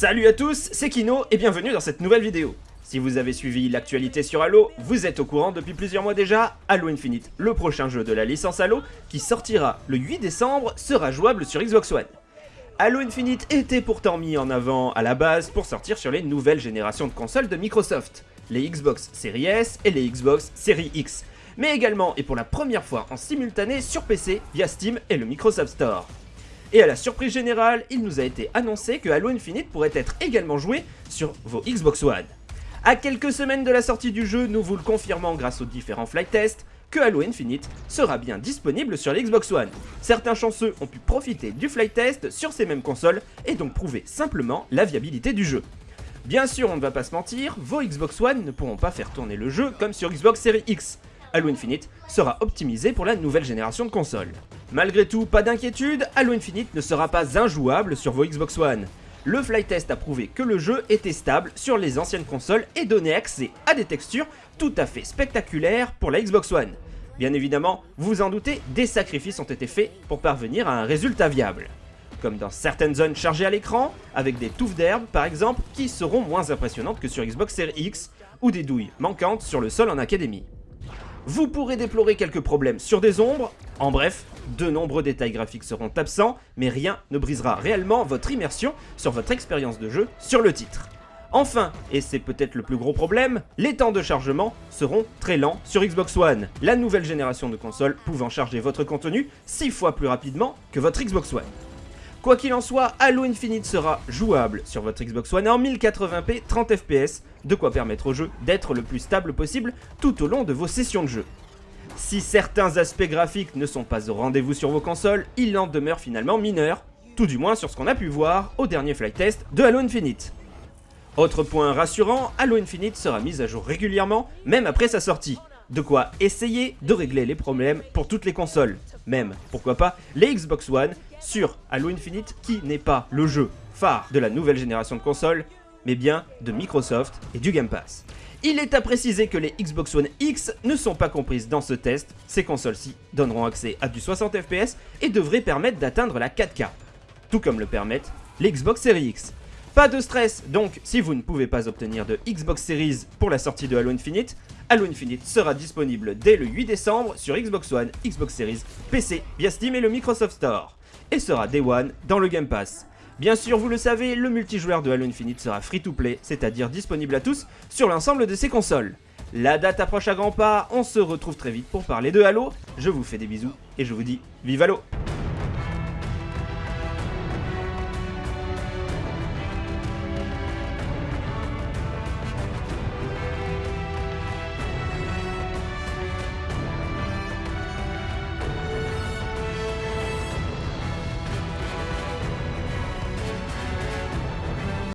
Salut à tous, c'est Kino et bienvenue dans cette nouvelle vidéo. Si vous avez suivi l'actualité sur Halo, vous êtes au courant depuis plusieurs mois déjà, Halo Infinite, le prochain jeu de la licence Halo, qui sortira le 8 décembre, sera jouable sur Xbox One. Halo Infinite était pourtant mis en avant à la base pour sortir sur les nouvelles générations de consoles de Microsoft, les Xbox Series S et les Xbox Series X, mais également et pour la première fois en simultané sur PC via Steam et le Microsoft Store. Et à la surprise générale, il nous a été annoncé que Halo Infinite pourrait être également joué sur vos Xbox One. À quelques semaines de la sortie du jeu, nous vous le confirmons grâce aux différents flight tests, que Halo Infinite sera bien disponible sur l'Xbox One. Certains chanceux ont pu profiter du flight test sur ces mêmes consoles et donc prouver simplement la viabilité du jeu. Bien sûr, on ne va pas se mentir, vos Xbox One ne pourront pas faire tourner le jeu comme sur Xbox Series X. Halo Infinite sera optimisé pour la nouvelle génération de consoles. Malgré tout, pas d'inquiétude, Halo Infinite ne sera pas injouable sur vos Xbox One. Le flight test a prouvé que le jeu était stable sur les anciennes consoles et donnait accès à des textures tout à fait spectaculaires pour la Xbox One. Bien évidemment, vous vous en doutez, des sacrifices ont été faits pour parvenir à un résultat viable. Comme dans certaines zones chargées à l'écran, avec des touffes d'herbe par exemple, qui seront moins impressionnantes que sur Xbox Series X, ou des douilles manquantes sur le sol en académie. Vous pourrez déplorer quelques problèmes sur des ombres, en bref, de nombreux détails graphiques seront absents, mais rien ne brisera réellement votre immersion sur votre expérience de jeu sur le titre. Enfin, et c'est peut-être le plus gros problème, les temps de chargement seront très lents sur Xbox One, la nouvelle génération de consoles pouvant charger votre contenu 6 fois plus rapidement que votre Xbox One. Quoi qu'il en soit, Halo Infinite sera jouable sur votre Xbox One en 1080p 30 fps, de quoi permettre au jeu d'être le plus stable possible tout au long de vos sessions de jeu. Si certains aspects graphiques ne sont pas au rendez-vous sur vos consoles, il en demeure finalement mineur, tout du moins sur ce qu'on a pu voir au dernier flight test de Halo Infinite. Autre point rassurant, Halo Infinite sera mis à jour régulièrement, même après sa sortie. De quoi essayer de régler les problèmes pour toutes les consoles. Même, pourquoi pas, les Xbox One sur Halo Infinite qui n'est pas le jeu phare de la nouvelle génération de consoles, mais bien de Microsoft et du Game Pass. Il est à préciser que les Xbox One X ne sont pas comprises dans ce test, ces consoles-ci donneront accès à du 60 fps et devraient permettre d'atteindre la 4K, tout comme le permettent les Xbox Series X. Pas de stress donc si vous ne pouvez pas obtenir de Xbox Series pour la sortie de Halo Infinite, Halo Infinite sera disponible dès le 8 décembre sur Xbox One, Xbox Series, PC via Steam et le Microsoft Store, et sera Day One dans le Game Pass. Bien sûr, vous le savez, le multijoueur de Halo Infinite sera free-to-play, c'est-à-dire disponible à tous sur l'ensemble de ses consoles. La date approche à grands pas, on se retrouve très vite pour parler de Halo, je vous fais des bisous et je vous dis vive Halo